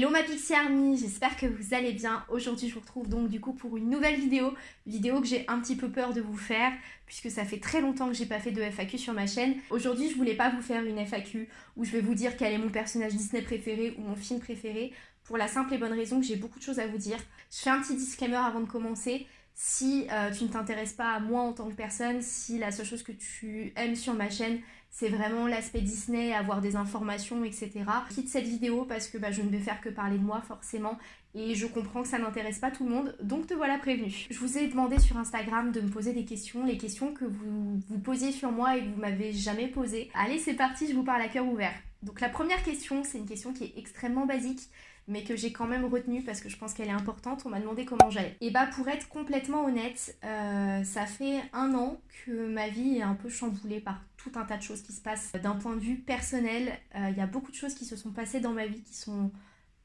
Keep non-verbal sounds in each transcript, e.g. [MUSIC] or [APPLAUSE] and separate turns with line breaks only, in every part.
Hello ma Pixie Army, j'espère que vous allez bien. Aujourd'hui je vous retrouve donc du coup pour une nouvelle vidéo, vidéo que j'ai un petit peu peur de vous faire puisque ça fait très longtemps que j'ai pas fait de FAQ sur ma chaîne. Aujourd'hui je voulais pas vous faire une FAQ où je vais vous dire quel est mon personnage Disney préféré ou mon film préféré pour la simple et bonne raison que j'ai beaucoup de choses à vous dire. Je fais un petit disclaimer avant de commencer. Si euh, tu ne t'intéresses pas à moi en tant que personne, si la seule chose que tu aimes sur ma chaîne c'est vraiment l'aspect Disney, avoir des informations, etc. Quitte cette vidéo parce que bah, je ne vais faire que parler de moi forcément et je comprends que ça n'intéresse pas tout le monde, donc te voilà prévenu. Je vous ai demandé sur Instagram de me poser des questions, les questions que vous vous posiez sur moi et que vous m'avez jamais posées. Allez c'est parti, je vous parle à cœur ouvert. Donc la première question, c'est une question qui est extrêmement basique, mais que j'ai quand même retenue parce que je pense qu'elle est importante. On m'a demandé comment j'allais. Et bah pour être complètement honnête, euh, ça fait un an que ma vie est un peu chamboulée par tout un tas de choses qui se passent. D'un point de vue personnel, euh, il y a beaucoup de choses qui se sont passées dans ma vie qui sont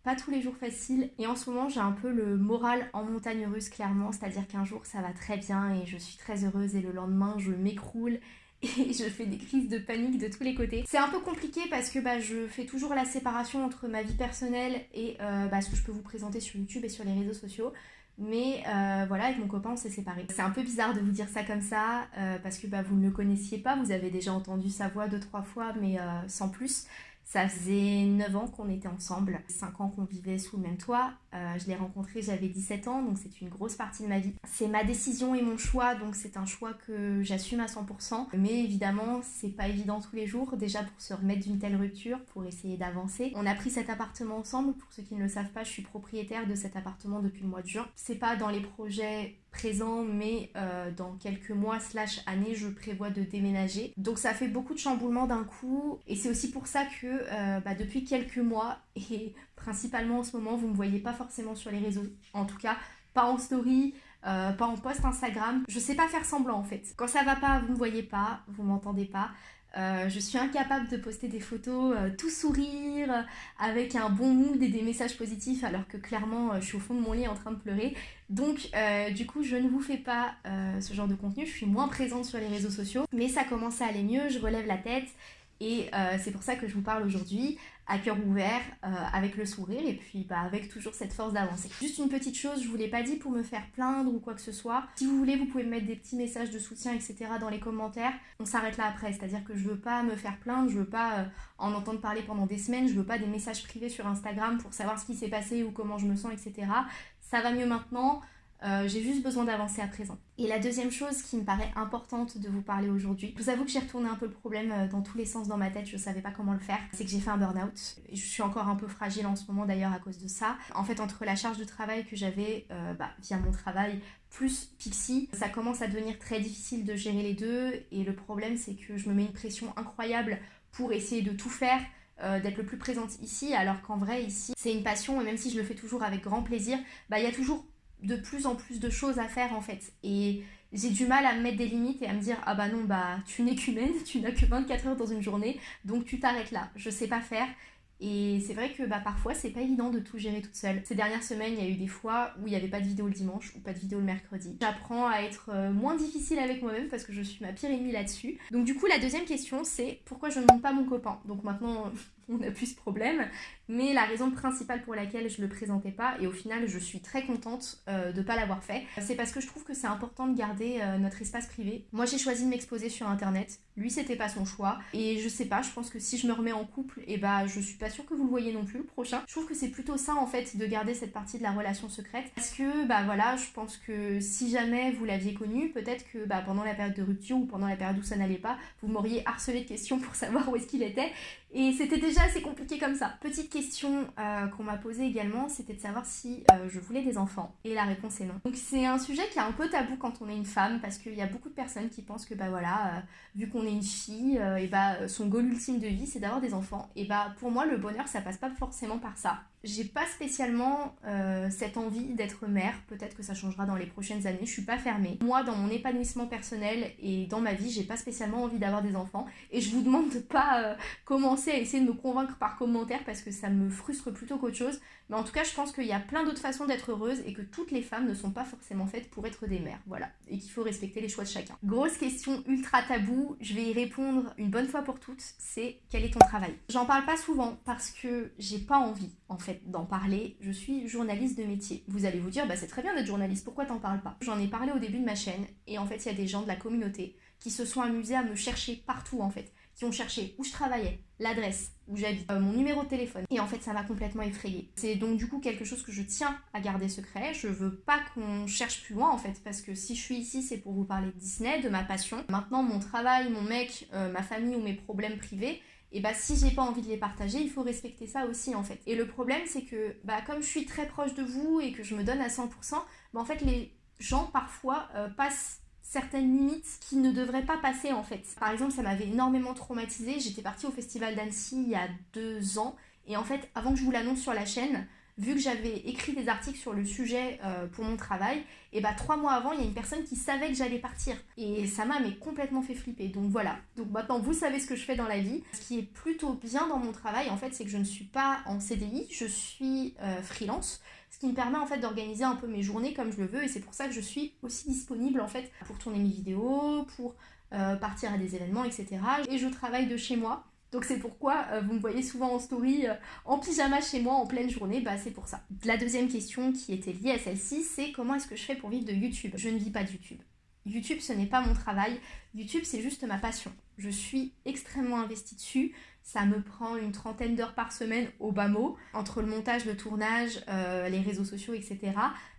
pas tous les jours faciles. Et en ce moment, j'ai un peu le moral en montagne russe, clairement. C'est-à-dire qu'un jour, ça va très bien et je suis très heureuse et le lendemain, je m'écroule et [LAUGHS] je fais des crises de panique de tous les côtés. C'est un peu compliqué parce que bah, je fais toujours la séparation entre ma vie personnelle et euh, bah, ce que je peux vous présenter sur YouTube et sur les réseaux sociaux. Mais euh, voilà, avec mon copain, on s'est séparés. C'est un peu bizarre de vous dire ça comme ça, euh, parce que bah, vous ne le connaissiez pas, vous avez déjà entendu sa voix deux, trois fois, mais sans plus. Ça faisait 9 ans qu'on était ensemble, 5 ans qu'on vivait sous le même toit. Euh, je l'ai rencontré, j'avais 17 ans, donc c'est une grosse partie de ma vie. C'est ma décision et mon choix, donc c'est un choix que j'assume à 100%. Mais évidemment, c'est pas évident tous les jours, déjà pour se remettre d'une telle rupture, pour essayer d'avancer. On a pris cet appartement ensemble, pour ceux qui ne le savent pas, je suis propriétaire de cet appartement depuis le mois de juin. C'est pas dans les projets présent, mais euh, dans quelques mois slash années, je prévois de déménager. Donc ça fait beaucoup de chamboulements d'un coup, et c'est aussi pour ça que euh, bah, depuis quelques mois, [LAUGHS] et principalement en ce moment, vous me voyez pas forcément sur les réseaux, en tout cas pas en story, euh, pas en post Instagram. Je sais pas faire semblant en fait. Quand ça va pas, vous me voyez pas, vous m'entendez pas. Euh, je suis incapable de poster des photos euh, tout sourire, avec un bon mood et des messages positifs, alors que clairement euh, je suis au fond de mon lit en train de pleurer. Donc du coup je ne vous fais pas ce genre de contenu, je suis moins présente sur les réseaux sociaux, mais ça commence à aller mieux, je relève la tête et c'est pour ça que je vous parle aujourd'hui à cœur ouvert, euh, avec le sourire et puis bah, avec toujours cette force d'avancer. Juste une petite chose, je vous l'ai pas dit pour me faire plaindre ou quoi que ce soit. Si vous voulez, vous pouvez me mettre des petits messages de soutien, etc. dans les commentaires. On s'arrête là après, c'est-à-dire que je veux pas me faire plaindre, je veux pas euh, en entendre parler pendant des semaines, je veux pas des messages privés sur Instagram pour savoir ce qui s'est passé ou comment je me sens, etc. Ça va mieux maintenant. Euh, j'ai juste besoin d'avancer à présent. Et la deuxième chose qui me paraît importante de vous parler aujourd'hui, je vous avoue que j'ai retourné un peu le problème euh, dans tous les sens dans ma tête, je savais pas comment le faire, c'est que j'ai fait un burn-out. Je suis encore un peu fragile en ce moment d'ailleurs à cause de ça. En fait, entre la charge de travail que j'avais euh, bah, via mon travail, plus Pixie, ça commence à devenir très difficile de gérer les deux. Et le problème, c'est que je me mets une pression incroyable pour essayer de tout faire, d'être le plus présente ici, alors qu'en vrai ici c'est une passion et même si je le fais toujours avec grand plaisir, bah il y a toujours de plus en plus de choses à faire en fait. Et j'ai du mal à me mettre des limites et à me dire ah bah non bah tu n'es qu'humaine, [LAUGHS] tu n'as que 24 heures dans une journée, donc tu t'arrêtes là. Je sais pas faire. Et c'est vrai que bah, parfois c'est pas évident de tout gérer toute seule. Ces dernières semaines, il y a eu des fois où il n'y avait pas de vidéo le dimanche ou pas de vidéo le mercredi. J'apprends à être euh, moins difficile avec moi-même parce que je suis ma pire ennemie là-dessus. Donc du coup la deuxième question c'est pourquoi je ne monte pas mon copain? Donc maintenant [LAUGHS] [LAUGHS] on n'a plus ce problème. Mais la raison principale pour laquelle je le présentais pas, et au final je suis très contente euh, de pas l'avoir fait, c'est parce que je trouve que c'est important de garder euh, notre espace privé. Moi j'ai choisi de m'exposer sur internet, lui c'était pas son choix, et je sais pas, je pense que si je me remets en couple, et eh bah je suis pas sûre que vous le voyez non plus le prochain. Je trouve que c'est plutôt ça en fait de garder cette partie de la relation secrète, parce que bah voilà, je pense que si jamais vous l'aviez connu, peut-être que bah, pendant la période de rupture ou pendant la période où ça n'allait pas, vous m'auriez harcelé de questions pour savoir où est-ce qu'il était, et c'était déjà assez compliqué comme ça. Petite question euh, qu'on m'a posée également, c'était de savoir si euh, je voulais des enfants. Et la réponse est non. Donc c'est un sujet qui est un peu tabou quand on est une femme, parce qu'il y a beaucoup de personnes qui pensent que bah voilà, euh, vu qu'on est une fille, et bah son goal ultime de vie c'est d'avoir des enfants. Et bah pour moi le bonheur ça passe pas forcément par ça j'ai pas spécialement euh, cette envie d'être mère. Peut-être que ça changera dans les prochaines années. Je suis pas fermée. Moi, dans mon épanouissement personnel et dans ma vie, j'ai pas spécialement envie d'avoir des enfants. Et je vous demande de pas euh, commencer à essayer de me convaincre par commentaire parce que ça me frustre plutôt qu'autre chose. Mais en tout cas, je pense qu'il y a plein d'autres façons d'être heureuse et que toutes les femmes ne sont pas forcément faites pour être des mères. Voilà. Et qu'il faut respecter les choix de chacun. Grosse question ultra tabou. Je vais y répondre une bonne fois pour toutes. C'est quel est ton travail? J'en parle pas souvent parce que j'ai pas envie en fait d'en parler. Je suis journaliste de métier. Vous allez vous dire, bah c'est très bien d'être journaliste, pourquoi t'en parles pas? J'en ai parlé au début de ma chaîne et en fait il y a des gens de la communauté qui se sont amusés à me chercher partout en fait qui ont cherché où je travaillais, l'adresse où j'habite, euh, mon numéro de téléphone. Et en fait, ça m'a complètement effrayée. C'est donc du coup quelque chose que je tiens à garder secret. Je veux pas qu'on cherche plus loin en fait, parce que si je suis ici, c'est pour vous parler de Disney, de ma passion. Maintenant, mon travail, mon mec, euh, ma famille ou mes problèmes privés, et bah si j'ai pas envie de les partager, il faut respecter ça aussi en fait. Et le problème c'est que bah comme je suis très proche de vous et que je me donne à 100%, bah en fait les gens parfois euh, passent certaines limites qui ne devraient pas passer en fait. Par exemple, ça m'avait énormément traumatisée. J'étais partie au festival d'Annecy il y a deux ans et en fait, avant que je vous l'annonce sur la chaîne, vu que j'avais écrit des articles sur le sujet euh, pour mon travail, et bah trois mois avant, il y a une personne qui savait que j'allais partir. Et ça m'a complètement fait flipper. Donc voilà. Donc maintenant, vous savez ce que je fais dans la vie. Ce qui est plutôt bien dans mon travail, en fait, c'est que je ne suis pas en CDI, je suis euh, freelance ce qui me permet en fait d'organiser un peu mes journées comme je le veux et c'est pour ça que je suis aussi disponible en fait pour tourner mes vidéos, pour euh, partir à des événements, etc. Et je travaille de chez moi. Donc c'est pourquoi euh, vous me voyez souvent en story euh, en pyjama chez moi en pleine journée, bah c'est pour ça. La deuxième question qui était liée à celle-ci, c'est comment est-ce que je fais pour vivre de YouTube? Je ne vis pas de YouTube. YouTube, ce n'est pas mon travail. YouTube, c'est juste ma passion. Je suis extrêmement investie dessus. Ça me prend une trentaine d'heures par semaine au bas mot, entre le montage, le tournage, euh, les réseaux sociaux, etc.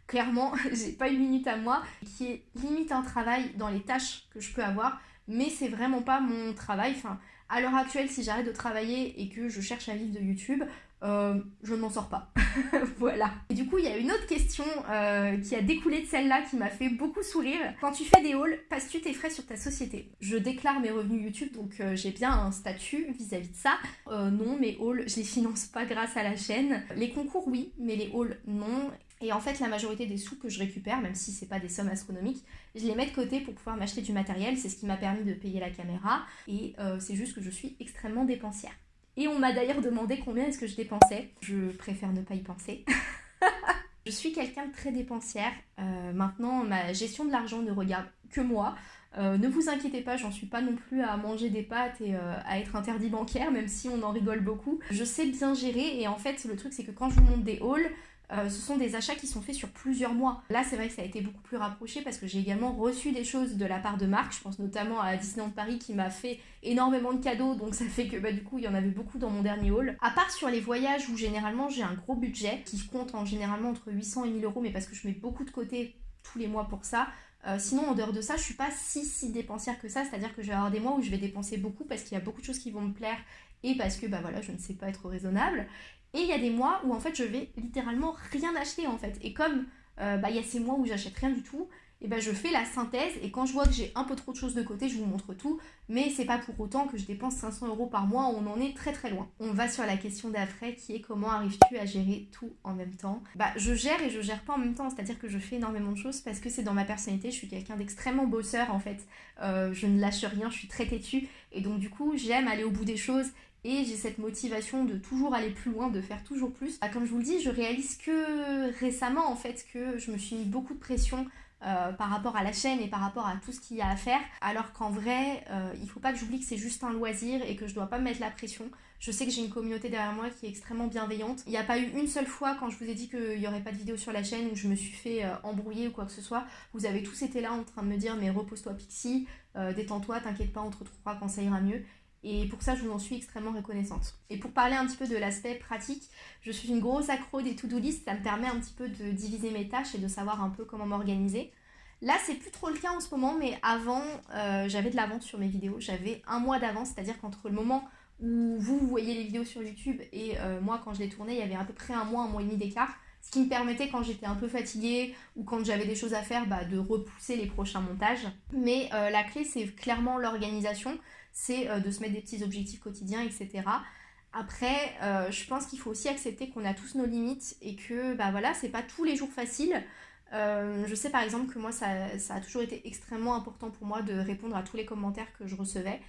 Clairement, [LAUGHS] j'ai pas une minute à moi qui est limite un travail dans les tâches que je peux avoir, mais c'est vraiment pas mon travail. Enfin, à l'heure actuelle, si j'arrête de travailler et que je cherche à vivre de YouTube, euh, je ne m'en sors pas. [LAUGHS] voilà. Et du coup, il y a une autre question euh, qui a découlé de celle-là qui m'a fait beaucoup sourire. Quand tu fais des hauls, passes-tu tes frais sur ta société? Je déclare mes revenus YouTube, donc euh, j'ai bien un statut vis-à-vis de ça. non, mes hauls, je les finance pas grâce à la chaîne. Les concours, oui, mais les hauls, non. Et en fait, la majorité des sous que je récupère, même si c'est pas des sommes astronomiques, je les mets de côté pour pouvoir m'acheter du matériel. C'est ce qui m'a permis de payer la caméra. Et c'est juste que je suis extrêmement dépensière. Et on m'a d'ailleurs demandé combien est-ce que je dépensais. Je préfère ne pas y penser. [LAUGHS] je suis quelqu'un de très dépensière. Euh, maintenant, ma gestion de l'argent ne regarde que moi. Euh, ne vous inquiétez pas, j'en suis pas non plus à manger des pâtes et euh, à être interdit bancaire, même si on en rigole beaucoup. Je sais bien gérer et en fait, le truc c'est que quand je vous montre des hauls, euh, ce sont des achats qui sont faits sur plusieurs mois. Là, c'est vrai que ça a été beaucoup plus rapproché parce que j'ai également reçu des choses de la part de Marc. Je pense notamment à Disneyland Paris qui m'a fait énormément de cadeaux, donc ça fait que bah, du coup, il y en avait beaucoup dans mon dernier haul. À part sur les voyages où généralement j'ai un gros budget qui compte en généralement entre 800 et 1000 euros, mais parce que je mets beaucoup de côté tous les mois pour ça. Euh, sinon, en dehors de ça, je suis pas si si dépensière que ça, c'est-à-dire que je vais avoir des mois où je vais dépenser beaucoup parce qu'il y a beaucoup de choses qui vont me plaire et parce que bah voilà, je ne sais pas être raisonnable. Et il y a des mois où en fait je vais littéralement rien acheter en fait. Et comme euh, bah, il y a ces mois où j'achète rien du tout, et ben je fais la synthèse et quand je vois que j'ai un peu trop de choses de côté, je vous montre tout. Mais c'est pas pour autant que je dépense 500 euros par mois, on en est très très loin. On va sur la question d'après qui est comment arrives-tu à gérer tout en même temps? Bah je gère et je gère pas en même temps, c'est-à-dire que je fais énormément de choses parce que c'est dans ma personnalité, je suis quelqu'un d'extrêmement bosseur en fait. Euh, je ne lâche rien, je suis très têtue et donc du coup j'aime aller au bout des choses et j'ai cette motivation de toujours aller plus loin, de faire toujours plus. Bah, comme je vous le dis, je réalise que récemment en fait que je me suis mis beaucoup de pression euh, par rapport à la chaîne et par rapport à tout ce qu'il y a à faire, alors qu'en vrai, euh, il faut pas que j'oublie que c'est juste un loisir et que je dois pas me mettre la pression. Je sais que j'ai une communauté derrière moi qui est extrêmement bienveillante. Il n'y a pas eu une seule fois quand je vous ai dit qu'il n'y aurait pas de vidéo sur la chaîne où je me suis fait euh, embrouiller ou quoi que ce soit. Vous avez tous été là en train de me dire mais repose-toi Pixie, détends-toi, t'inquiète pas, on te retrouvera quand ça ira mieux. Et pour ça, je vous en suis extrêmement reconnaissante. Et pour parler un petit peu de l'aspect pratique, je suis une grosse accro des to-do list. Ça me permet un petit peu de diviser mes tâches et de savoir un peu comment m'organiser. Là, c'est plus trop le cas en ce moment, mais avant, euh, j'avais de l'avance sur mes vidéos. J'avais un mois d'avance, c'est-à-dire qu'entre le moment où vous, voyez les vidéos sur YouTube et euh, moi, quand je les tournais, il y avait à peu près un mois, un mois et demi d'écart. Ce qui me permettait, quand j'étais un peu fatiguée ou quand j'avais des choses à faire, bah, de repousser les prochains montages. Mais euh, la clé, c'est clairement l'organisation c'est euh, de se mettre des petits objectifs quotidiens, etc. Après, euh, je pense qu'il faut aussi accepter qu'on a tous nos limites et que, bah voilà, c'est pas tous les jours facile. Euh, je sais par exemple que moi, ça, ça, a toujours été extrêmement important pour moi de répondre à tous les commentaires que je recevais.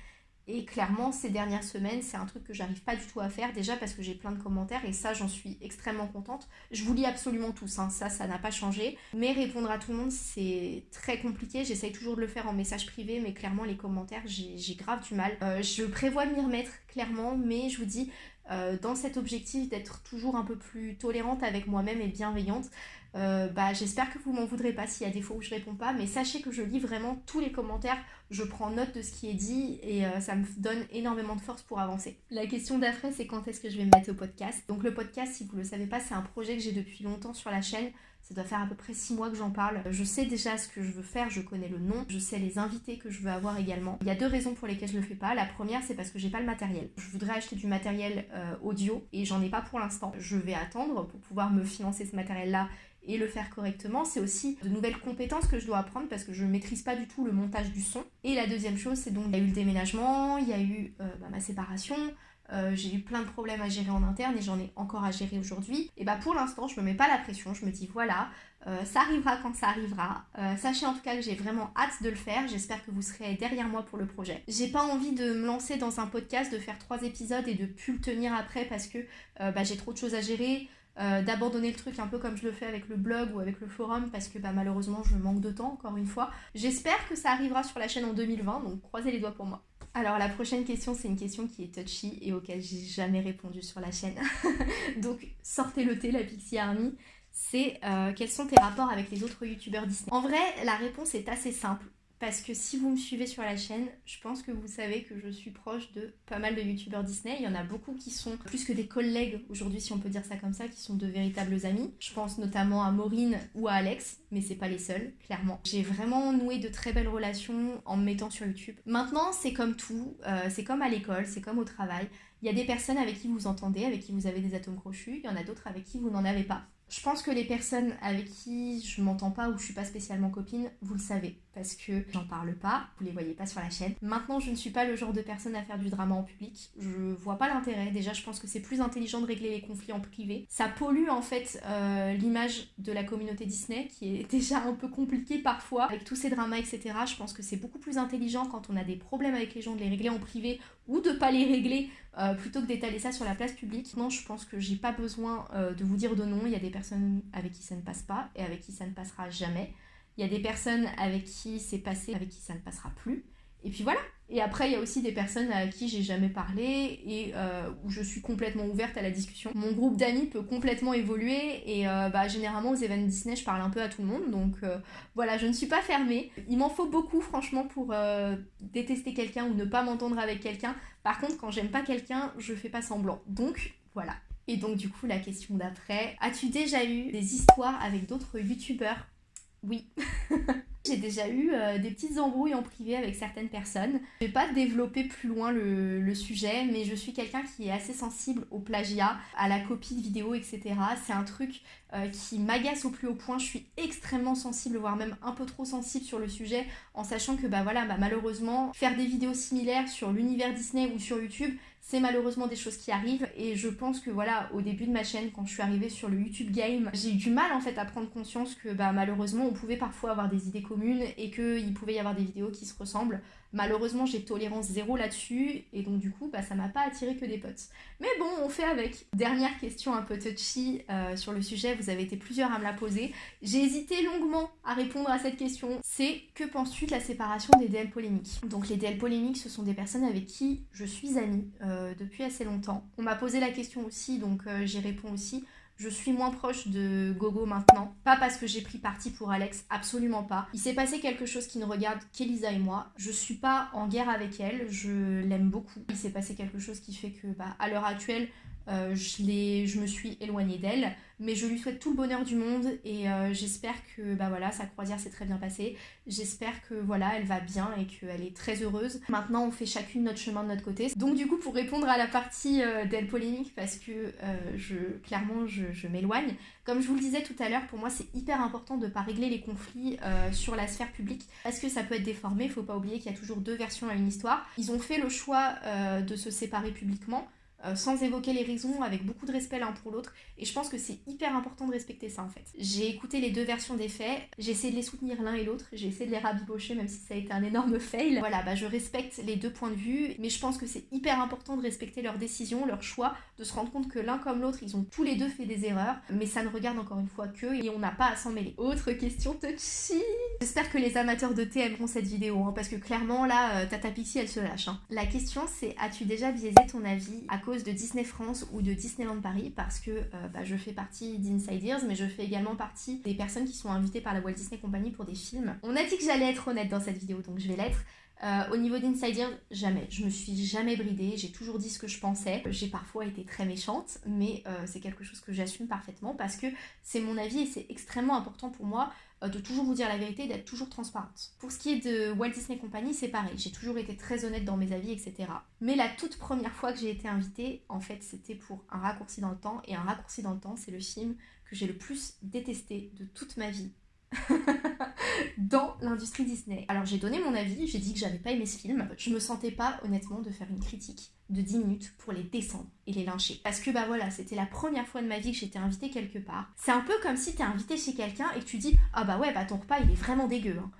Et clairement, ces dernières semaines, c'est un truc que j'arrive pas du tout à faire, déjà parce que j'ai plein de commentaires et ça, j'en suis extrêmement contente. Je vous lis absolument tous, hein, ça, ça n'a pas changé. Mais répondre à tout le monde, c'est très compliqué. J'essaye toujours de le faire en message privé, mais clairement, les commentaires, j'ai grave du mal. Euh, je prévois de m'y remettre, clairement, mais je vous dis, dans cet objectif d'être toujours un peu plus tolérante avec moi-même et bienveillante. Euh, bah, j'espère que vous m'en voudrez pas s'il y a des fois où je réponds pas, mais sachez que je lis vraiment tous les commentaires, je prends note de ce qui est dit et euh, ça me donne énormément de force pour avancer. La question d'après, c'est quand est-ce que je vais me mettre au podcast? Donc le podcast, si vous le savez pas, c'est un projet que j'ai depuis longtemps sur la chaîne. Ça doit faire à peu près 6 mois que j'en parle. Je sais déjà ce que je veux faire, je connais le nom, je sais les invités que je veux avoir également. Il y a deux raisons pour lesquelles je le fais pas. La première, c'est parce que j'ai pas le matériel. Je voudrais acheter du matériel euh, audio et j'en ai pas pour l'instant. Je vais attendre pour pouvoir me financer ce matériel-là et le faire correctement. C'est aussi de nouvelles compétences que je dois apprendre parce que je ne maîtrise pas du tout le montage du son. Et la deuxième chose, c'est donc il y a eu le déménagement, il y a eu euh, bah, ma séparation, euh, j'ai eu plein de problèmes à gérer en interne et j'en ai encore à gérer aujourd'hui. Et bah pour l'instant, je me mets pas la pression, je me dis voilà, euh, ça arrivera quand ça arrivera. sachez en tout cas que j'ai vraiment hâte de le faire. J'espère que vous serez derrière moi pour le projet. J'ai pas envie de me lancer dans un podcast, de faire trois épisodes et de plus le tenir après parce que bah, j'ai trop de choses à gérer. Euh, d'abandonner le truc un peu comme je le fais avec le blog ou avec le forum parce que bah, malheureusement je manque de temps encore une fois. J'espère que ça arrivera sur la chaîne en 2020 donc croisez les doigts pour moi. Alors la prochaine question c'est une question qui est touchy et auquel j'ai jamais répondu sur la chaîne. [LAUGHS] donc sortez le thé la Pixie Army. C'est euh, quels sont tes rapports avec les autres youtubeurs Disney? En vrai la réponse est assez simple parce que si vous me suivez sur la chaîne, je pense que vous savez que je suis proche de pas mal de youtubeurs Disney. Il y en a beaucoup qui sont plus que des collègues aujourd'hui, si on peut dire ça comme ça, qui sont de véritables amis. Je pense notamment à Maureen ou à Alex, mais c'est pas les seuls, clairement. J'ai vraiment noué de très belles relations en me mettant sur YouTube. Maintenant, c'est comme tout, euh, c'est comme à l'école, c'est comme au travail. Il y a des personnes avec qui vous entendez, avec qui vous avez des atomes crochus, il y en a d'autres avec qui vous n'en avez pas. Je pense que les personnes avec qui je m'entends pas ou je suis pas spécialement copine, vous le savez, parce que j'en parle pas, vous les voyez pas sur la chaîne. Maintenant, je ne suis pas le genre de personne à faire du drama en public. Je vois pas l'intérêt. Déjà, je pense que c'est plus intelligent de régler les conflits en privé. Ça pollue en fait euh, l'image de la communauté Disney, qui est [LAUGHS] déjà un peu compliquée parfois avec tous ces dramas, etc. Je pense que c'est beaucoup plus intelligent quand on a des problèmes avec les gens de les régler en privé ou de pas les régler euh, plutôt que d'étaler ça sur la place publique. Non, je pense que j'ai pas besoin euh, de vous dire de non. Il y a des avec qui ça ne passe pas et avec qui ça ne passera jamais. Il y a des personnes avec qui c'est passé, avec qui ça ne passera plus. Et puis voilà. Et après, il y a aussi des personnes à qui j'ai jamais parlé et euh, où je suis complètement ouverte à la discussion. Mon groupe d'amis peut complètement évoluer et euh, bah, généralement aux événements Disney, je parle un peu à tout le monde. Donc euh, voilà, je ne suis pas fermée. Il m'en faut beaucoup, franchement, pour détester quelqu'un ou ne pas m'entendre avec quelqu'un. Par contre, quand j'aime pas quelqu'un, je fais pas semblant. Donc voilà. Et donc du coup, la question d'après, as-tu déjà eu des histoires avec d'autres youtubeurs? Oui. [LAUGHS] J'ai déjà eu euh, des petites embrouilles en privé avec certaines personnes. Je vais pas développer plus loin le, sujet, mais je suis quelqu'un qui est assez sensible au plagiat, à la copie de vidéos, etc. C'est un truc euh, qui m'agace au plus haut point. Je suis extrêmement sensible, voire même un peu trop sensible sur le sujet, en sachant que bah voilà, bah, malheureusement, faire des vidéos similaires sur l'univers Disney ou sur YouTube, c'est malheureusement des choses qui arrivent et je pense que voilà au début de ma chaîne quand je suis arrivée sur le YouTube Game j'ai eu du mal en fait à prendre conscience que bah malheureusement on pouvait parfois avoir des idées communes et qu'il pouvait y avoir des vidéos qui se ressemblent Malheureusement, j'ai tolérance zéro là-dessus et donc du coup, bah, ça m'a pas attiré que des potes. Mais bon, on fait avec. Dernière question un peu touchy euh, sur le sujet, vous avez été plusieurs à me la poser. J'ai hésité longuement à répondre à cette question. C'est que penses-tu de la séparation des DL polémiques? Donc les DL polémiques, ce sont des personnes avec qui je suis amie euh, depuis assez longtemps. On m'a posé la question aussi, donc euh, j'y réponds aussi. Je suis moins proche de Gogo maintenant. Pas parce que j'ai pris parti pour Alex, absolument pas. Il s'est passé quelque chose qui ne regarde qu'Elisa et moi. Je suis pas en guerre avec elle, je l'aime beaucoup. Il s'est passé quelque chose qui fait que, bah, à l'heure actuelle, euh, je, me suis éloignée d'elle, mais je lui souhaite tout le bonheur du monde et euh, j'espère que bah voilà, sa croisière s'est très bien passée. J'espère que voilà, elle va bien et qu'elle est très heureuse. Maintenant, on fait chacune notre chemin de notre côté. Donc du coup, pour répondre à la partie euh, d'elle polémique, parce que clairement, je, m'éloigne, comme je vous le disais tout à l'heure, pour moi, c'est hyper important de ne pas régler les conflits sur la sphère publique parce que ça peut être déformé. Il faut pas oublier qu'il y a toujours deux versions à une histoire. Ils ont fait le choix de se séparer publiquement. Euh, sans évoquer les raisons, avec beaucoup de respect l'un pour l'autre. Et je pense que c'est hyper important de respecter ça en fait. J'ai écouté les deux versions des faits, j'ai essayé de les soutenir l'un et l'autre, j'ai essayé de les rabibocher même si ça a été un énorme [LAUGHS] fail. Voilà, bah je respecte les deux points de vue, mais je pense que c'est hyper important de respecter leurs décisions, leurs choix, de se rendre compte que l'un comme l'autre, ils ont tous les deux fait des erreurs, mais ça ne regarde encore une fois qu'eux et on n'a pas à s'en mêler. Autre question touchy J'espère que les amateurs de thé aimeront cette vidéo, hein, parce que clairement là, euh, Tata Pixie elle se lâche. Hein. La question c'est, as-tu déjà biaisé ton avis à de Disney France ou de Disneyland Paris parce que euh, bah, je fais partie d'Inside Ears mais je fais également partie des personnes qui sont invitées par la Walt Disney Company pour des films. On a dit que j'allais être honnête dans cette vidéo donc je vais l'être. Euh, au niveau d'Insider, jamais. Je me suis jamais bridée, j'ai toujours dit ce que je pensais. J'ai parfois été très méchante, mais euh, c'est quelque chose que j'assume parfaitement parce que c'est mon avis et c'est extrêmement important pour moi de toujours vous dire la vérité d'être toujours transparente. Pour ce qui est de Walt Disney Company, c'est pareil. J'ai toujours été très honnête dans mes avis, etc. Mais la toute première fois que j'ai été invitée, en fait, c'était pour Un raccourci dans le temps. Et Un raccourci dans le temps, c'est le film que j'ai le plus détesté de toute ma vie [LAUGHS] dans l'industrie Disney. Alors j'ai donné mon avis, j'ai dit que j'avais pas aimé ce film. Je me sentais pas honnêtement de faire une critique de 10 minutes pour les descendre et les lyncher. Parce que bah voilà, c'était la première fois de ma vie que j'étais invitée quelque part. C'est un peu comme si t'es invité chez quelqu'un et que tu dis ah bah ouais bah ton repas il est vraiment dégueu. Hein.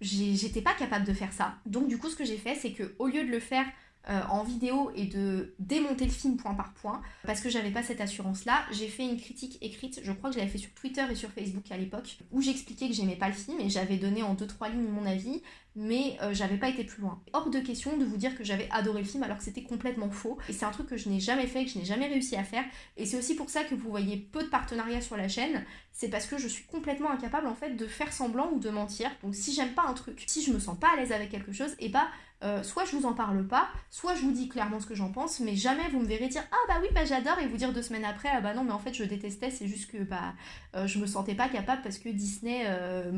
J'étais pas capable de faire ça. Donc du coup ce que j'ai fait c'est que au lieu de le faire euh, en vidéo et de démonter le film point par point, parce que j'avais pas cette assurance-là, j'ai fait une critique écrite, je crois que je l'avais fait sur Twitter et sur Facebook à l'époque, où j'expliquais que j'aimais pas le film et j'avais donné en 2-3 lignes mon avis, mais euh, j'avais pas été plus loin. Hors de question de vous dire que j'avais adoré le film alors que c'était complètement faux, et c'est un truc que je n'ai jamais fait, que je n'ai jamais réussi à faire, et c'est aussi pour ça que vous voyez peu de partenariats sur la chaîne, c'est parce que je suis complètement incapable en fait de faire semblant ou de mentir, donc si j'aime pas un truc, si je me sens pas à l'aise avec quelque chose, et bah euh, soit je vous en parle pas, soit je vous dis clairement ce que j'en pense, mais jamais vous me verrez dire ah bah oui bah j'adore et vous dire deux semaines après ah bah non mais en fait je détestais, c'est juste que bah euh, je me sentais pas capable parce que Disney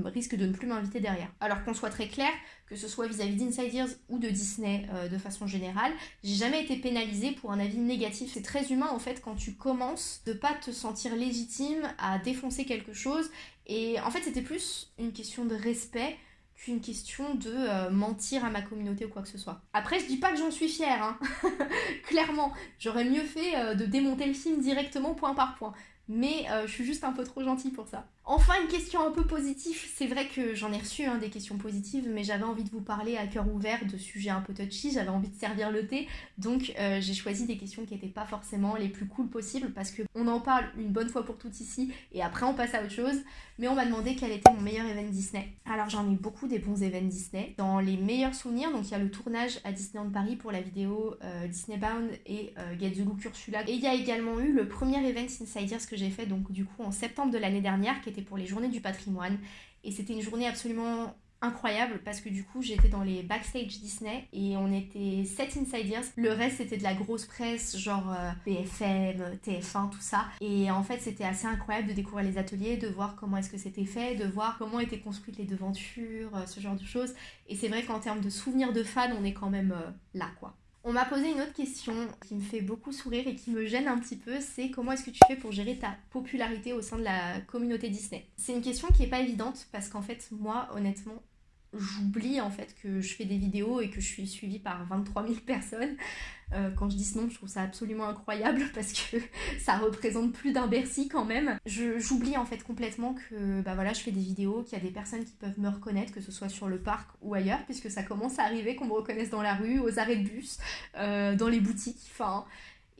risque de ne plus m'inviter derrière. Alors qu'on soit très clair, que ce soit vis-à-vis d'Insiders ou de Disney de façon générale, j'ai jamais été pénalisée pour un avis négatif. C'est très humain en fait quand tu commences de pas te sentir légitime à défoncer quelque chose et en fait c'était plus une question de respect qu'une question de euh, mentir à ma communauté ou quoi que ce soit. Après, je dis pas que j'en suis fière, hein. [LAUGHS] clairement. J'aurais mieux fait euh, de démonter le film directement point par point. Mais euh, je suis juste un peu trop gentille pour ça. Enfin, une question un peu positive. C'est vrai que j'en ai reçu hein, des questions positives, mais j'avais envie de vous parler à cœur ouvert de sujets un peu touchy. J'avais envie de servir le thé. Donc, euh, j'ai choisi des questions qui n'étaient pas forcément les plus cool possibles parce qu'on en parle une bonne fois pour toutes ici et après on passe à autre chose. Mais on m'a demandé quel était mon meilleur event Disney. Alors, j'en ai beaucoup des bons events Disney. Dans les meilleurs souvenirs, donc il y a le tournage à Disneyland Paris pour la vidéo euh, Disney Bound et euh, Get the Look Ursula. Et il y a également eu le premier event Insiders que j'ai fait donc du coup en septembre de l'année dernière qui était pour les journées du patrimoine. Et c'était une journée absolument incroyable parce que du coup j'étais dans les backstage Disney et on était 7 insiders. Le reste c'était de la grosse presse genre euh, BFM, TF1, tout ça. Et en fait c'était assez incroyable de découvrir les ateliers, de voir comment est-ce que c'était fait, de voir comment étaient construites les devantures, euh, ce genre de choses. Et c'est vrai qu'en termes de souvenirs de fans on est quand même euh, là quoi. On m'a posé une autre question qui me fait beaucoup sourire et qui me gêne un petit peu, c'est comment est-ce que tu fais pour gérer ta popularité au sein de la communauté Disney? C'est une question qui est pas évidente parce qu'en fait moi honnêtement j'oublie en fait que je fais des vidéos et que je suis suivie par 23 000 personnes. Euh, quand je dis ce nom, je trouve ça absolument incroyable [LAUGHS] parce que [LAUGHS] ça représente plus d'un Bercy quand même. J'oublie en fait complètement que bah voilà, je fais des vidéos, qu'il y a des personnes qui peuvent me reconnaître, que ce soit sur le parc ou ailleurs, puisque ça commence à arriver qu'on me reconnaisse dans la rue, aux arrêts de bus, euh, dans les boutiques, enfin...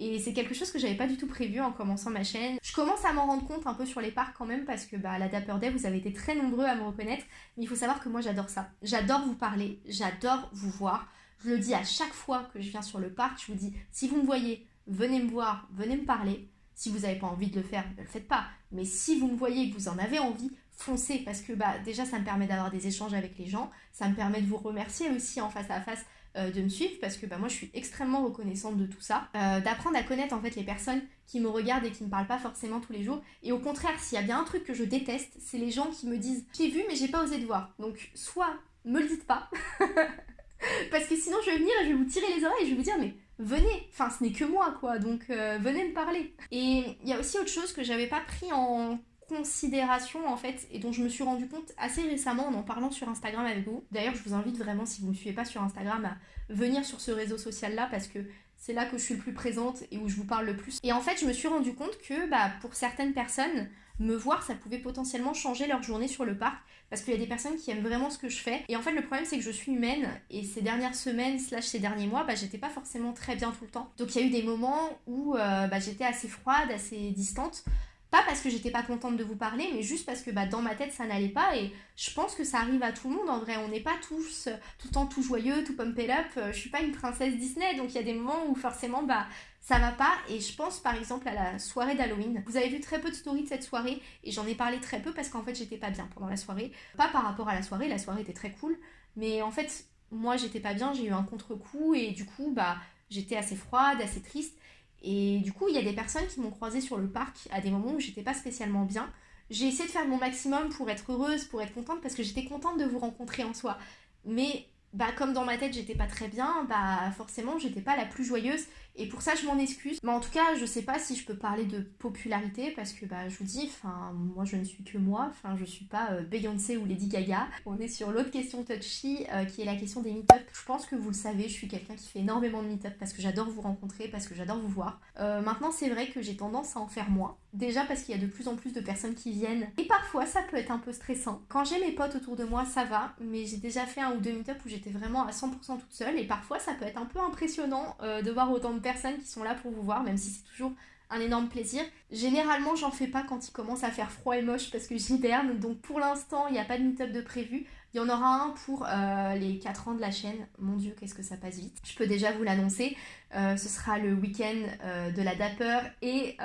Et c'est quelque chose que j'avais pas du tout prévu en commençant ma chaîne. Je commence à m'en rendre compte un peu sur les parcs quand même parce que bah, à la Dapper Day, vous avez été très nombreux à me reconnaître. Mais il faut savoir que moi j'adore ça. J'adore vous parler, j'adore vous voir. Je le dis à chaque fois que je viens sur le parc, je vous dis, si vous me voyez, venez me voir, venez me parler. Si vous n'avez pas envie de le faire, ne le faites pas. Mais si vous me voyez et que vous en avez envie, foncez parce que bah, déjà ça me permet d'avoir des échanges avec les gens, ça me permet de vous remercier aussi en face à face euh, de me suivre parce que bah, moi je suis extrêmement reconnaissante de tout ça. Euh, d'apprendre à connaître en fait les personnes qui me regardent et qui me parlent pas forcément tous les jours. Et au contraire, s'il y a bien un truc que je déteste, c'est les gens qui me disent j'ai vu mais j'ai pas osé te voir. Donc soit me le dites pas, [LAUGHS] parce que sinon je vais venir et je vais vous tirer les oreilles et je vais vous dire mais venez, enfin ce n'est que moi quoi, donc euh, venez me parler. Et il y a aussi autre chose que j'avais pas pris en considération en fait et dont je me suis rendu compte assez récemment en en parlant sur Instagram avec vous. D'ailleurs je vous invite vraiment si vous ne me suivez pas sur Instagram à venir sur ce réseau social là parce que c'est là que je suis le plus présente et où je vous parle le plus. Et en fait je me suis rendu compte que bah, pour certaines personnes me voir ça pouvait potentiellement changer leur journée sur le parc parce qu'il y a des personnes qui aiment vraiment ce que je fais et en fait le problème c'est que je suis humaine et ces dernières semaines slash ces derniers mois bah, j'étais pas forcément très bien tout le temps donc il y a eu des moments où euh, bah, j'étais assez froide assez distante Pas parce que j'étais pas contente de vous parler, mais juste parce que bah, dans ma tête ça n'allait pas et je pense que ça arrive à tout le monde en vrai. On n'est pas tous tout le temps tout joyeux, tout pump up. Je suis pas une princesse Disney donc il y a des moments où forcément bah ça va pas et je pense par exemple à la soirée d'Halloween. Vous avez vu très peu de stories de cette soirée et j'en ai parlé très peu parce qu'en fait j'étais pas bien pendant la soirée. Pas par rapport à la soirée, la soirée était très cool, mais en fait moi j'étais pas bien, j'ai eu un contre-coup et du coup bah j'étais assez froide, assez triste et du coup, il y a des personnes qui m'ont croisée sur le parc à des moments où j'étais pas spécialement bien. J'ai essayé de faire mon maximum pour être heureuse, pour être contente, parce que j'étais contente de vous rencontrer en soi. Mais bah comme dans ma tête j'étais pas très bien, bah forcément j'étais pas la plus joyeuse et pour ça je m'en excuse. Mais en tout cas je sais pas si je peux parler de popularité parce que bah je vous dis, enfin moi je ne suis que moi, enfin je suis pas euh, Beyoncé ou Lady Gaga. On est sur l'autre question touchy euh, qui est la question des meet-up. Je pense que vous le savez, je suis quelqu'un qui fait énormément de meet-up parce que j'adore vous rencontrer, parce que j'adore vous voir. Euh, maintenant c'est vrai que j'ai tendance à en faire moins. Déjà parce qu'il y a de plus en plus de personnes qui viennent et parfois ça peut être un peu stressant. Quand j'ai mes potes autour de moi ça va, mais j'ai déjà fait un ou deux meet-up où j'ai vraiment à 100% toute seule et parfois ça peut être un peu impressionnant de voir autant de personnes qui sont là pour vous voir, même si c'est toujours un énorme plaisir. Généralement, j'en fais pas quand il commence à faire froid et moche parce que [LAUGHS] j'hiberne, donc pour l'instant, il n'y a pas de meet-up de prévu. Il y en aura un pour euh, les 4 ans de la chaîne. Mon dieu, qu'est-ce que ça passe vite. Je peux déjà vous l'annoncer. Euh, ce sera le week-end euh, de la Dapper et,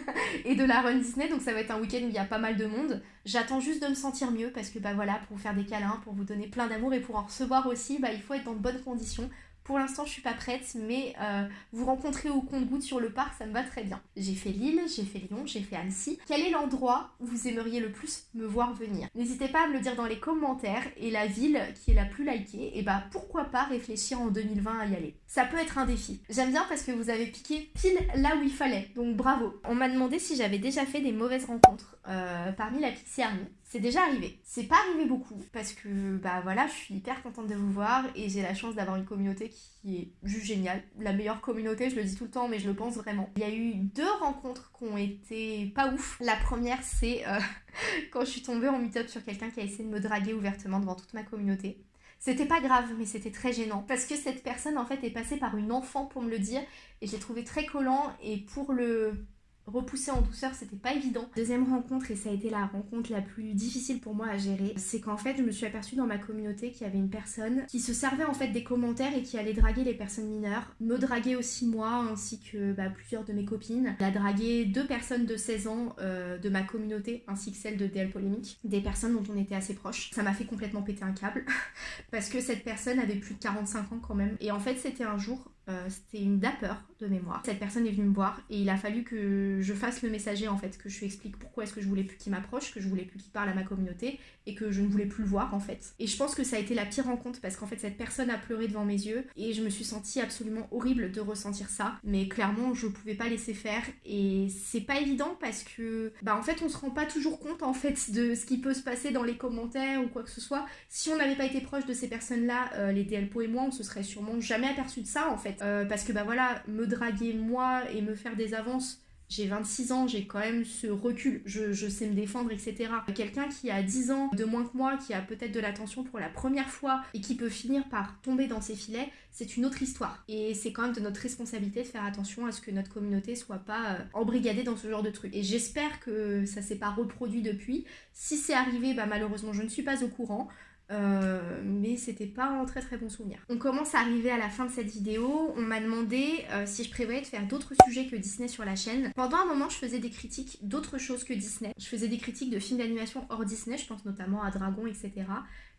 [LAUGHS] et de la Run Disney. Donc ça va être un week-end où il y a pas mal de monde. J'attends juste de me sentir mieux parce que bah voilà, pour vous faire des câlins, pour vous donner plein d'amour et pour en recevoir aussi, bah, il faut être dans de bonnes conditions. Pour l'instant, je suis pas prête, mais euh, vous rencontrer au compte-goutte sur le parc, ça me va très bien. J'ai fait Lille, j'ai fait Lyon, j'ai fait Annecy. Quel est l'endroit où vous aimeriez le plus me voir venir? N'hésitez pas à me le dire dans les commentaires et la ville qui est la plus likée, et bah pourquoi pas réfléchir en 2020 à y aller. Ça peut être un défi. J'aime bien parce que vous avez piqué pile là où il fallait, donc bravo. On m'a demandé si j'avais déjà fait des mauvaises rencontres euh, parmi la Pixie Army. C'est déjà arrivé. C'est pas arrivé beaucoup parce que bah voilà, je suis hyper contente de vous voir et j'ai la chance d'avoir une communauté qui est juste géniale. La meilleure communauté, je le dis tout le temps, mais je le pense vraiment. Il y a eu deux rencontres qui ont été pas ouf. La première, c'est euh, [LAUGHS] quand je suis tombée en meet-up sur quelqu'un qui a essayé de me draguer ouvertement devant toute ma communauté. C'était pas grave, mais c'était très gênant. Parce que cette personne, en fait, est passée par une enfant pour me le dire. Et j'ai trouvé très collant. Et pour le repousser en douceur, c'était pas évident. Deuxième rencontre, et ça a été la rencontre la plus difficile pour moi à gérer, c'est qu'en fait, je me suis aperçue dans ma communauté qu'il y avait une personne qui se servait en fait des commentaires et qui allait draguer les personnes mineures, me draguer aussi moi, ainsi que bah, plusieurs de mes copines. Elle a dragué deux personnes de 16 ans euh, de ma communauté, ainsi que celle de DL Polémique, des personnes dont on était assez proches. Ça m'a fait complètement péter un câble, [LAUGHS] parce que cette personne avait plus de 45 ans quand même. Et en fait, c'était un jour, euh, c'était une dapper de mémoire. Cette personne est venue me voir et il a fallu que je fasse le messager en fait, que je lui explique pourquoi est-ce que je voulais plus qu'il m'approche, que je voulais plus qu'il parle à ma communauté et que je ne voulais plus le voir en fait. Et je pense que ça a été la pire rencontre parce qu'en fait cette personne a pleuré devant mes yeux et je me suis sentie absolument horrible de ressentir ça. Mais clairement je pouvais pas laisser faire et c'est pas évident parce que bah en fait on se rend pas toujours compte en fait de ce qui peut se passer dans les commentaires ou quoi que ce soit. Si on n'avait pas été proche de ces personnes là, euh, les DLPO et moi on se serait sûrement jamais aperçu de ça en fait. Euh, parce que bah voilà, me draguer moi et me faire des avances j'ai 26 ans, j'ai quand même ce recul, je, sais me défendre, etc. Quelqu'un qui a 10 ans de moins que moi, qui a peut-être de l'attention pour la première fois et qui peut finir par tomber dans ses filets, c'est une autre histoire. Et c'est quand même de notre responsabilité de faire attention à ce que notre communauté soit pas euh, embrigadée dans ce genre de trucs. Et j'espère que ça s'est pas reproduit depuis. Si c'est arrivé, bah malheureusement je ne suis pas au courant. Euh, mais c'était pas un très très bon souvenir. On commence à arriver à la fin de cette vidéo. On m'a demandé euh, si je prévoyais de faire d'autres sujets que Disney sur la chaîne. Pendant un moment, je faisais des critiques d'autres choses que Disney. Je faisais des critiques de films d'animation hors Disney, je pense notamment à Dragon, etc.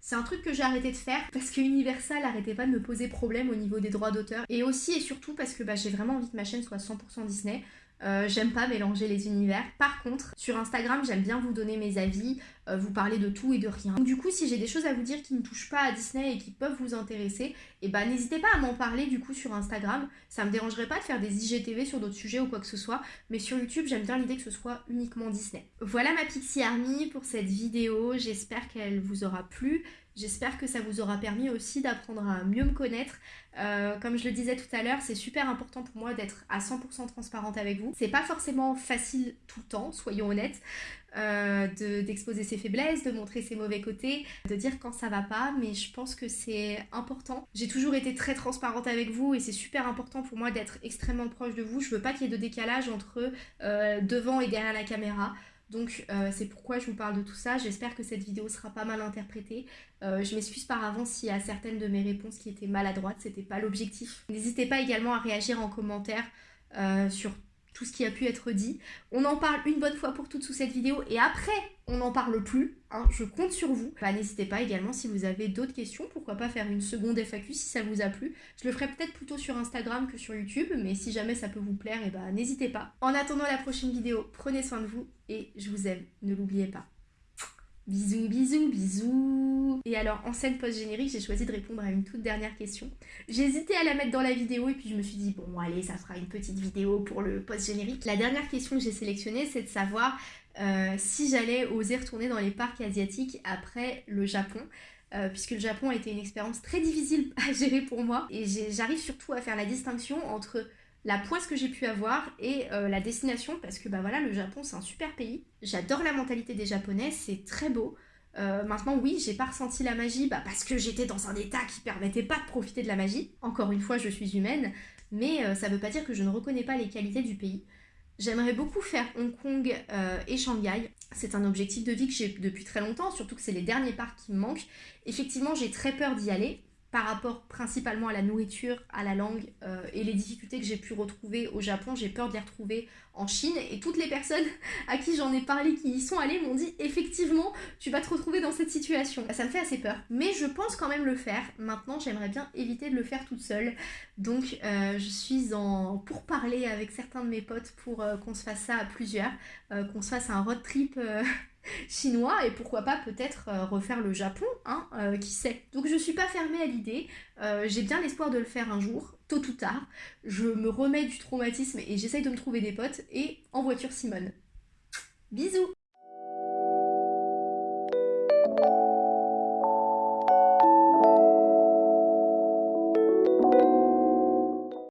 C'est un truc que j'ai arrêté de faire parce que Universal arrêtait pas de me poser problème au niveau des droits d'auteur. Et aussi et surtout parce que bah, j'ai vraiment envie que ma chaîne soit 100% Disney. Euh, j'aime pas mélanger les univers. Par contre, sur Instagram, j'aime bien vous donner mes avis, euh, vous parler de tout et de rien. du coup, si j'ai des choses à vous dire qui ne touchent pas à Disney et qui peuvent vous intéresser, eh ben n'hésitez pas à m'en parler du coup sur Instagram. Ça me dérangerait pas de faire des IGTV sur d'autres sujets ou quoi que ce soit, mais sur YouTube, j'aime bien l'idée que ce soit uniquement Disney. Voilà ma Pixie Army pour cette vidéo. J'espère qu'elle vous aura plu J'espère que ça vous aura permis aussi d'apprendre à mieux me connaître. Euh, comme je le disais tout à l'heure, c'est super important pour moi d'être à 100% transparente avec vous. C'est pas forcément facile tout le temps, soyons honnêtes, euh, d'exposer ses faiblesses, de montrer ses mauvais côtés, de dire quand ça va pas, mais je pense que c'est important. J'ai toujours été très transparente avec vous et c'est super important pour moi d'être extrêmement proche de vous. Je veux pas qu'il y ait de décalage entre euh, devant et derrière la caméra. Donc euh, c'est pourquoi je vous parle de tout ça. J'espère que cette vidéo sera pas mal interprétée. Euh, je m'excuse par avance s'il y a certaines de mes réponses qui étaient maladroites, c'était pas l'objectif. N'hésitez pas également à réagir en commentaire euh, sur tout ce qui a pu être dit. On en parle une bonne fois pour toutes sous cette vidéo et après on n'en parle plus, hein, je compte sur vous. Bah, N'hésitez pas également si vous avez d'autres questions, pourquoi pas faire une seconde FAQ si ça vous a plu. Je le ferai peut-être plutôt sur Instagram que sur YouTube, mais si jamais ça peut vous plaire, et eh bah n'hésitez pas. En attendant la prochaine vidéo, prenez soin de vous et je vous aime, ne l'oubliez pas. Bisous, bisous, bisous Et alors, en scène post-générique, j'ai choisi de répondre à une toute dernière question. Hésité à la mettre dans la vidéo et puis je me suis dit, bon, allez, ça fera une petite vidéo pour le post-générique. La dernière question que j'ai sélectionnée, c'est de savoir euh, si j'allais oser retourner dans les parcs asiatiques après le Japon. Euh, puisque le Japon a été une expérience très difficile à gérer pour moi. Et j'arrive surtout à faire la distinction entre la poisse que j'ai pu avoir et euh, la destination parce que bah voilà le Japon c'est un super pays. J'adore la mentalité des japonais, c'est très beau. Euh, maintenant oui, j'ai pas ressenti la magie bah, parce que j'étais dans un état qui permettait pas de profiter de la magie. Encore une fois, je suis humaine, mais euh, ça veut pas dire que je ne reconnais pas les qualités du pays. J'aimerais beaucoup faire Hong Kong et Shanghai. C'est un objectif de vie que j'ai depuis très longtemps, surtout que c'est les derniers parcs qui me manquent. Effectivement, j'ai très peur d'y aller, par rapport principalement à la nourriture, à la langue euh, et les difficultés que j'ai pu retrouver au Japon, j'ai peur de les retrouver en Chine. Et toutes les personnes [LAUGHS] à qui j'en ai parlé qui y sont allées m'ont dit effectivement, tu vas te retrouver dans cette situation. Ça me fait assez peur. Mais je pense quand même le faire. Maintenant, j'aimerais bien éviter de le faire toute seule. Donc, euh, je suis en pour parler avec certains de mes potes pour euh, qu'on se fasse ça à plusieurs, qu'on se fasse un road trip [LAUGHS] chinois et pourquoi pas peut-être euh, refaire le Japon, hein, euh, qui sait. Donc je suis pas fermée à l'idée, euh, j'ai bien l'espoir de le faire un jour, tôt ou tard. Je me remets du traumatisme et j'essaye de me trouver des potes et en voiture Simone. Bisous